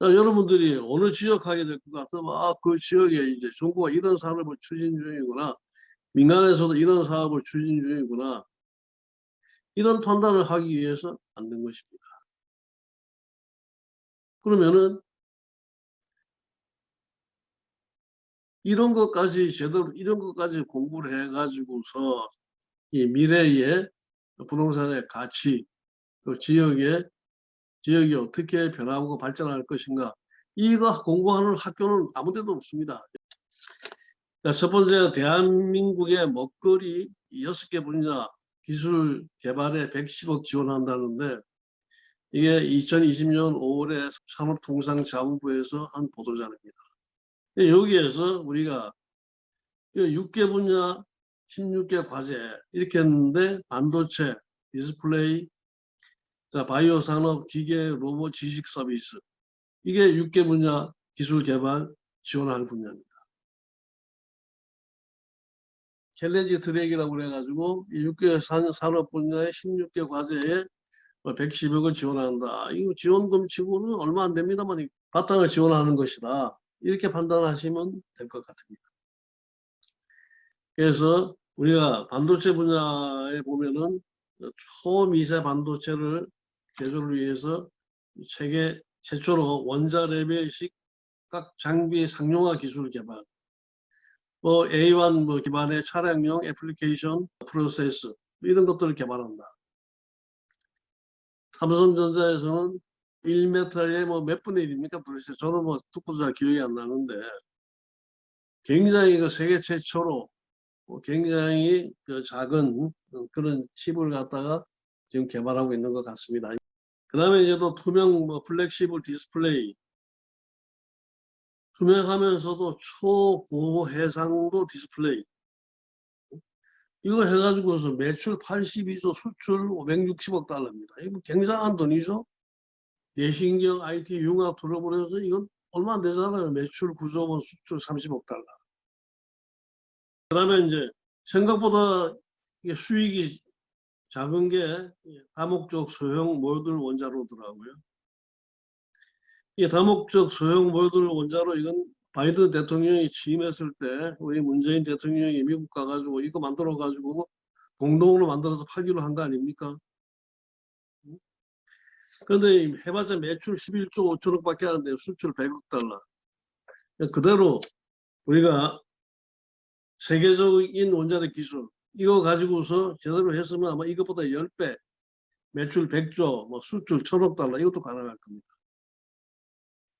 자, 여러분들이 어느 지역 하게 될 것 같으면 아, 그 지역에 이제 정부가 이런 사업을 추진 중이구나. 민간에서도 이런 사업을 추진 중이구나. 이런 판단을 하기 위해서 만든 것입니다. 그러면은 이런 것까지 제대로 이런 것까지 공부를 해 가지고서 이 미래의 부동산의 가치, 그 지역의 지역이 어떻게 변하고 발전할 것인가 이거 공부하는 학교는 아무 데도 없습니다. 자, 첫 번째 대한민국의 먹거리 6개 분야 기술 개발에 110억 지원한다는데 이게 2020년 5월에 산업통상자원부에서 한 보도자료입니다. 여기에서 우리가 6개 분야 16개 과제 이렇게 했는데 반도체, 디스플레이, 자, 바이오 산업, 기계, 로봇, 지식 서비스 이게 6개 분야 기술 개발 지원할 분야입니다. challenge track이라고 그래가지고 이 6개 산업 분야의 16개 과제에 110억을 뭐 지원한다. 이거 지원금 치고는 얼마 안 됩니다만 바탕을 지원하는 것이다. 이렇게 판단하시면 될 것 같습니다. 그래서 우리가 반도체 분야에 보면은 초미세 반도체를 제조를 위해서 세계 최초로 원자 레벨식 각 장비 상용화 기술 개발, 뭐 A1 뭐 기반의 차량용 애플리케이션 프로세스 이런 것들을 개발한다. 삼성전자에서는 1m에 뭐 몇 분의 1입니까? 도대체 저는 뭐 듣고 잘 기억이 안 나는데 굉장히 그 세계 최초로 뭐 굉장히 그 작은 그런 칩을 갖다가 지금 개발하고 있는 것 같습니다. 그 다음에 이제 또 투명 뭐 flexible 디스플레이 투명하면서도 초고 해상도 디스플레이 이거 해가지고서 매출 82조 수출 560억 달러입니다. 이거 굉장한 돈이죠. 내신경 IT 융합 들어버려서 이건 얼마 안 되잖아요. 매출 9조 수출 30억 달러. 그 다음에 이제 생각보다 수익이 작은 게 다목적 소형 모듈 원자로더라고요. 이 다목적 소형 모듈 원자로 이건 바이든 대통령이 취임했을 때 우리 문재인 대통령이 미국 가가지고 이거 만들어 가지고 공동으로 만들어서 팔기로 한 거 아닙니까? 그런데 해봤자 매출 11조 5천억밖에 안 돼요. 수출 100억 달러. 그대로 우리가 세계적인 원자력 기술 이거 가지고서 제대로 했으면 아마 이것보다 10배 매출 100조 뭐 수출 1000억 달러 이것도 가능할 겁니다.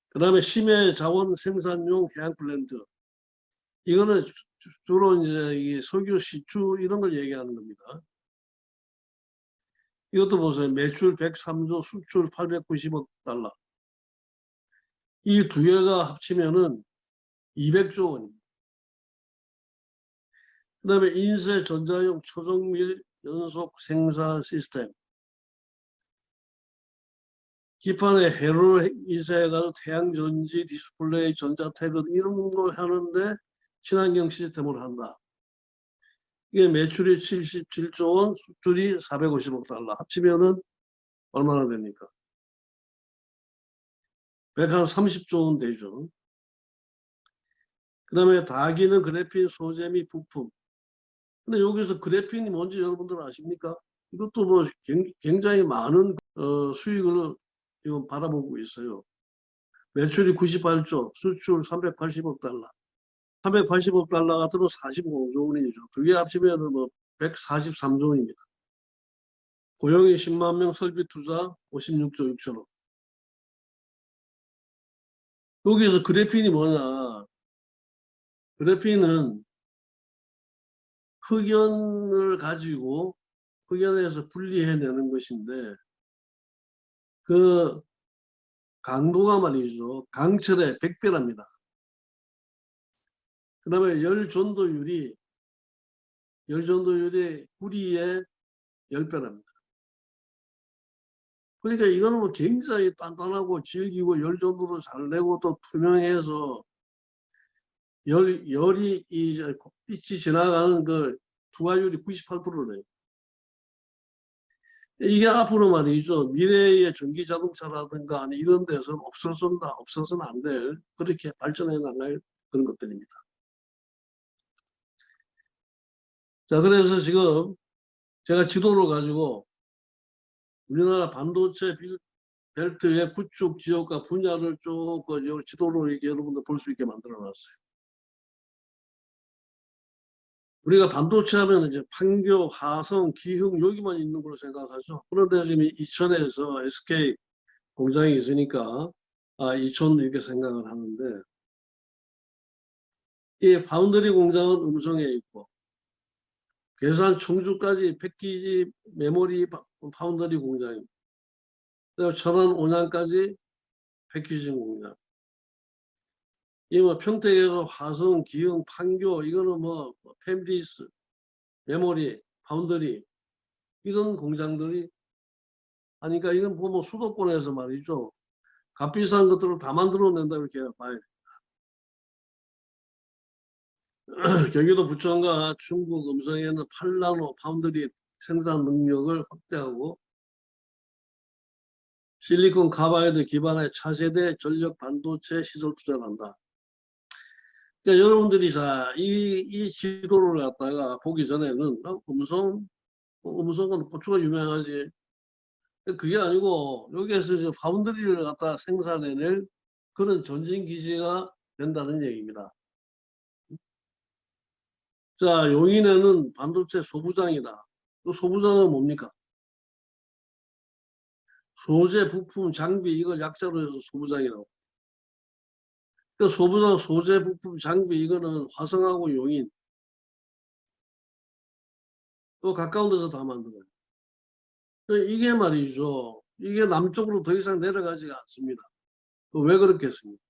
그 다음에 심해 자원 생산용 해양 플랜트. 이거는 주로 이제 이 석유 시추 이런 걸 얘기하는 겁니다. 이것도 보세요. 매출 103조, 수출 890억 달러. 이 두 개가 합치면은 200조 원입니다. 그 다음에 인쇄 전자용 초정밀 연속 생산 시스템. 기판에 회로를 인쇄해가지고 태양전지, 디스플레이, 전자태그 이런 걸 하는데 친환경 시스템을 한다. 이게 매출이 77조 원, 수출이 450억 달러. 합치면은 얼마나 됩니까? 130조 원 되죠. 그 다음에 다기는 그래핀 소재 및 부품. 근데 여기서 그래핀이 뭔지 여러분들 아십니까? 이것도 뭐 굉장히 많은 어, 수익을 지금 바라보고 있어요. 매출이 98조, 수출 380억 달러. 380억 달러가 들어 45조 원이죠. 두 개 합치면 뭐 143조 원입니다. 고용이 10만 명, 설비 투자 56조 6천억. 여기서 그래핀이 뭐냐. 그래핀은 흑연을 가지고 흑연에서 분리해내는 것인데 그 강도가 말이죠. 강철의 100배랍니다. 그 다음에 열전도율이 열전도율이 구리의 10배랍니다. 그러니까 이거는 뭐 굉장히 단단하고 질기고 열전도도 잘 내고 또 투명해서 열, 열이 이 빛이 지나가는 그 투하율이 98%래요. 이게 앞으로 말이죠. 미래의 전기 자동차라든가 이런 데서는 없어진다, 없어서는 안 될, 그렇게 발전해 나갈 그런 것들입니다. 자, 그래서 지금 제가 지도를 가지고 우리나라 반도체 빌- 벨트의 구축 지역과 분야를 쭉그 지도로 여러분들 볼 수 있게 만들어 놨어요. 우리가 반도체 하면 이제 판교, 화성, 기흥 여기만 있는 걸로 생각하죠. 그런데 지금 이천에서 SK 공장이 있으니까 아, 이천 이렇게 생각을 하는데 이 파운드리 공장은 음성에 있고 계산 청주까지 패키지 메모리 파- 파운드리 공장입니다. 천안 온양까지 패키징 공장. 이뭐 평택에서 화성, 기흥, 판교 이거는 뭐 펜디스, 메모리, 파운드리 이런 공장들이 하니까 이건 뭐 수도권에서 말이죠. 값비싼 것들을 다 만들어낸다 이렇게 봐야 됩니다. 경기도 부천과 중국 음성에는 8나노 파운드리 생산 능력을 확대하고 실리콘 카바이드 기반의 차세대 전력 반도체 시설 투자를 한다. 그러니까 여러분들이 자, 이, 이 지도를 갖다가 보기 전에는 어, 음성, 어, 음성은 고추가 유명하지. 그게 아니고 여기에서 이제 foundry를 갖다 생산해낼 그런 전진 기지가 된다는 얘기입니다. 자, 용인에는 반도체 소부장이다. 그 소부장은 뭡니까? 소재, 부품, 장비 이걸 약자로 해서 소부장이라고. 그 소부장, 소재, 부품, 장비 이거는 화성하고 용인 또 가까운 데서 다 만들어요. 그 이게 말이죠. 이게 남쪽으로 더 이상 내려가지가 않습니다. 그왜 그렇겠습니까?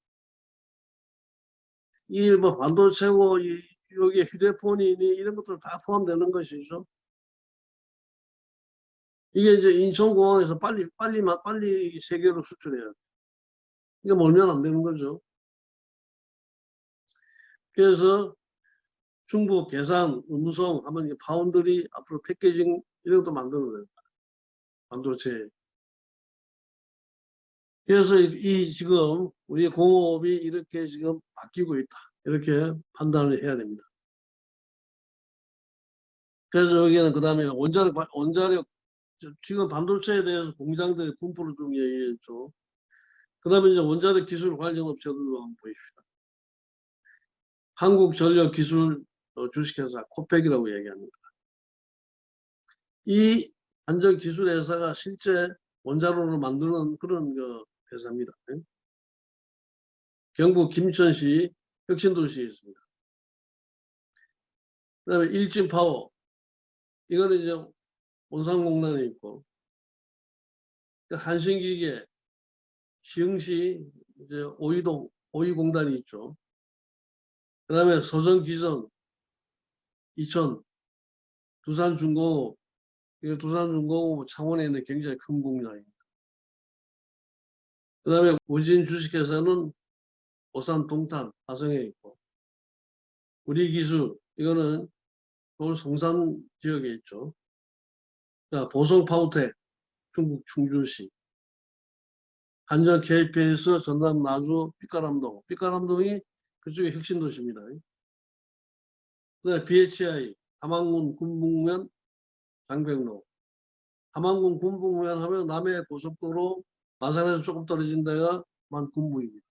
이 뭐 반도체고 이 여기 휴대폰이니 이런 것들 다 포함되는 것이죠. 이게 이제 인천공항에서 빨리 빨리 마- 빨리 세계로 수출해야 돼. 이게 멀면 안 되는 거죠. 그래서 중국, 계산, 음성 하면 파운드리 앞으로 패키징 이런 것도 만들어내요. 반도체. 그래서 이, 이 지금 우리 공업이 이렇게 지금 바뀌고 있다. 이렇게 판단을 해야 됩니다. 그래서 여기는 그 다음에 원자력, 발- 원자력, 저- 지금 반도체에 대해서 공장들의 분포를 좀 얘기했죠. 그 다음에 이제 원자력 기술 관련 업체들도 한번 보입시다. 한국전력기술 어, 주식회사 코펙이라고 얘기합니다. 이 안전기술회사가 실제 원자로를 만드는 그런 그 회사입니다. 예? 경북 김천시 혁신도시에 있습니다. 그 다음에 일진파워 이거는 이제 온산공단에 있고 그 한신기계 시흥시 이제 오이동 오이공단이 있죠. 그 다음에 서정기전 이천 두산중공업 이게 두산중공업 창원에 있는 굉장히 큰 공장입니다. 그 다음에 우진 주식회사는 오산 동탄 화성에 있고 우리 기술 이거는 서울 성산 지역에 있죠. 자, 보성 파우텍 중국 충주시 한전 KPS 전남 나주 삐까람동 삐까람동이 그쪽에 혁신도시입니다. 그다음에 BHI 함안군 군북면 장백로 함안군 군북면 하면 남해 고속도로 마산에서 조금 떨어진 데가 만 군부입니다.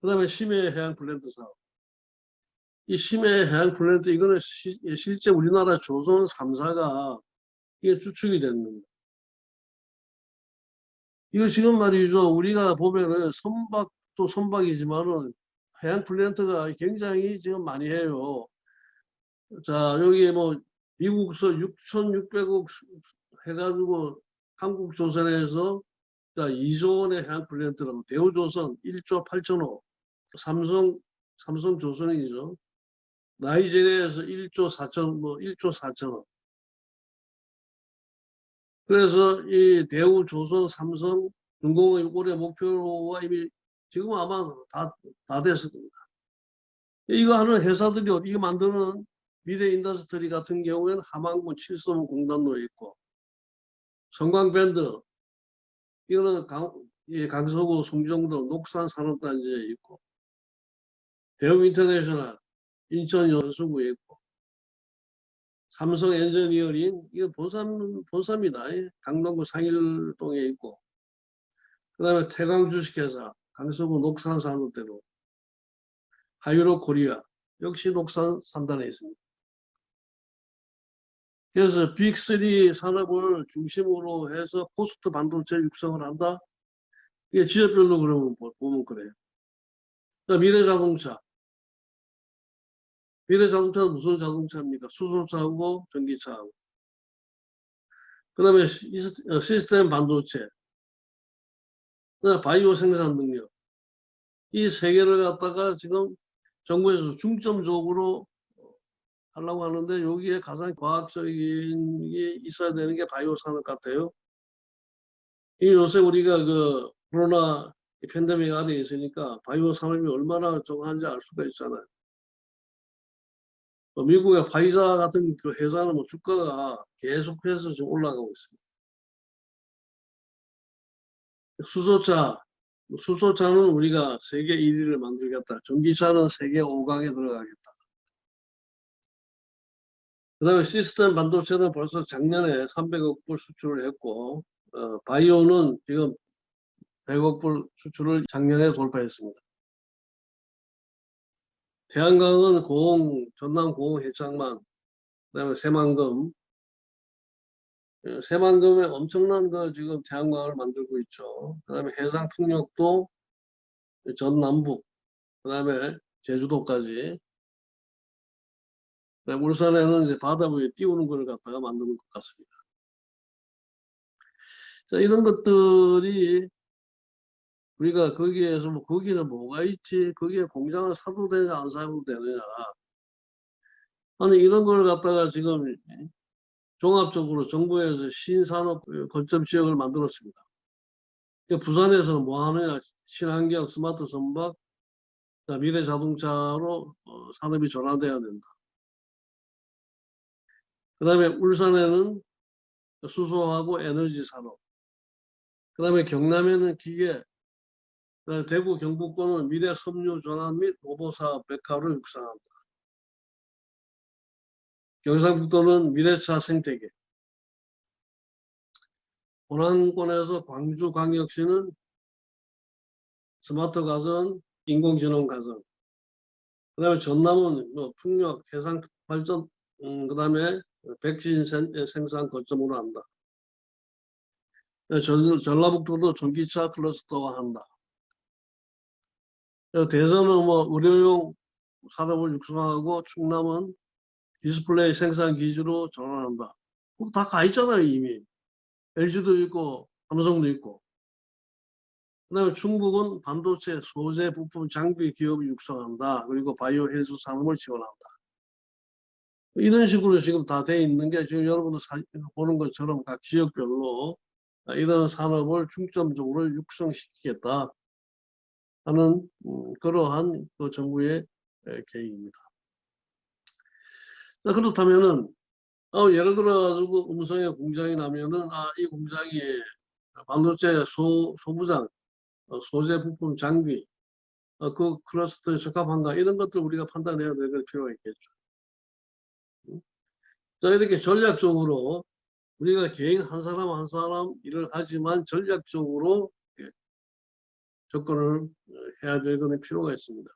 그 다음에 심해 해양 플랜트 사업. 이 심해 해양 플랜트 이거는 시- 실제 우리나라 조선 3사가 이게 주축이 겁니다. 이거 지금 말이죠. 우리가 보면은 선박 도 선박이지만은 해양 플랜트가 굉장히 지금 많이 해요. 자, 여기 뭐 미국서 6,600억 해가지고 한국 조선에서 자, 2조 원의 해양 플랜트라고 대우조선 1조 8천억, 삼성 삼성조선이죠. 나이지리아에서 1조 4천 뭐 1조 4천억. 그래서 이 대우, 조선, 삼성, 준공의 올해 목표가 이미 지금 아마 다, 다 됐을 겁니다. 이거 하는 회사들이 이거 만드는 미래 인더스트리 같은 경우에는 함안군 칠성 공단로 있고 성광밴드 이거는 강, 이 강서구 송정도 녹산 산업단지에 있고 대우 인터내셔널 인천 연수구에 있고 삼성 엔지니어링 이거 본산 본사입니다. 예, 강동구 상일동에 있고 그 다음에 태광 주식회사 강서구 녹산 산업대로 하이록 코리아 역시 녹산 산단에 있습니다. 그래서 big3 산업을 중심으로 해서 post 반도체 육성을 한다. 이게 지역별로 그러면 보- 보면 그래요. 자, 미래자동차. 미래자동차는 무슨 자동차입니까? 수소차하고 전기차하고. 그 다음에 시스템 반도체. 그다음에 바이오 생산 능력. 이 세 개를 갖다가 지금 정부에서 중점적으로 하려고 하는데 여기에 가장 과학적인 게 있어야 되는 게 바이오 산업 같아요. 이 요새 우리가 그 코로나 팬데믹 안에 있으니까 바이오 산업이 얼마나 정한지 알 수가 있잖아요. 또 미국의 파이자 같은 그 회사는 뭐 주가가 계속해서 지금 올라가고 있습니다. 수소차, 수소차는 우리가 세계 1위를 만들겠다. 전기차는 세계 5강에 들어가겠다. 그 다음에 시스템 반도체는 벌써 작년에 300억 불 수출을 했고, 어, 바이오는 지금 100억 불 수출을 작년에 돌파했습니다. 태양광은 고흥, 전남 고흥 해창만, 그 다음에 새만금, 예, 새만금에 엄청난 그 지금 태양광을 만들고 있죠. 그 다음에 해상 풍력도 전남북, 그 다음에 제주도까지. 그다음에 울산에는 이제 바다 위에 띄우는 걸 갖다가 만드는 것 같습니다. 자, 이런 것들이 우리가 거기에서 뭐 거기는 뭐가 있지? 거기에 공장을 사도 되냐 안 사도 되느냐? 아니 이런 걸 갖다가 지금 종합적으로 정부에서 신산업 거점 지역을 만들었습니다. 그 부산에서는 뭐 하느냐? 친환경 스마트 선박, 자, 미래 자동차로 어, 산업이 전환돼야 된다. 그 다음에 울산에는 수소하고 에너지 산업. 그 다음에 경남에는 기계, 그다음에 대구 경북권은 미래 섬유 전환 및 로보사업 백화를 육성한다. 경상북도는 미래차 생태계. 호남권에서 광주광역시는 스마트 가전, 인공지능 가전. 그 다음에 전남은 뭐 풍력, 해상 발전, 음, 그 다음에 백신 생- 생산 거점으로 한다. 전, 전라북도도 전기차 클러스터화 한다. 대전은 뭐 의료용 산업을 육성하고 충남은 디스플레이 생산 기지로 전환한다. 그럼 다 가 있잖아요 이미. LG도 있고 삼성도 있고. 그 다음에 충북은 반도체 소재 부품 장비 기업을 육성한다. 그리고 바이오 헬스 산업을 지원한다. 이런 식으로 지금 다 돼 있는 게 지금 여러분들 사- 보는 것처럼 각 지역별로 이런 산업을 중점적으로 육성시키겠다 하는 음, 그러한 그 정부의 에, 계획입니다. 자 그렇다면은 어, 예를 들어 가지고 음성에 공장이 나면은 아 이 공장이 반도체 소 소부장 어, 소재 부품 장비 어, 그 클러스터에 적합한가 이런 것들 우리가 판단해야 될 필요가 있겠죠. 음. 자 이렇게 전략적으로 우리가 개인 한 사람 한 사람 일을 하지만 전략적으로 예, 접근을 어, 해야 되는 필요가 있습니다.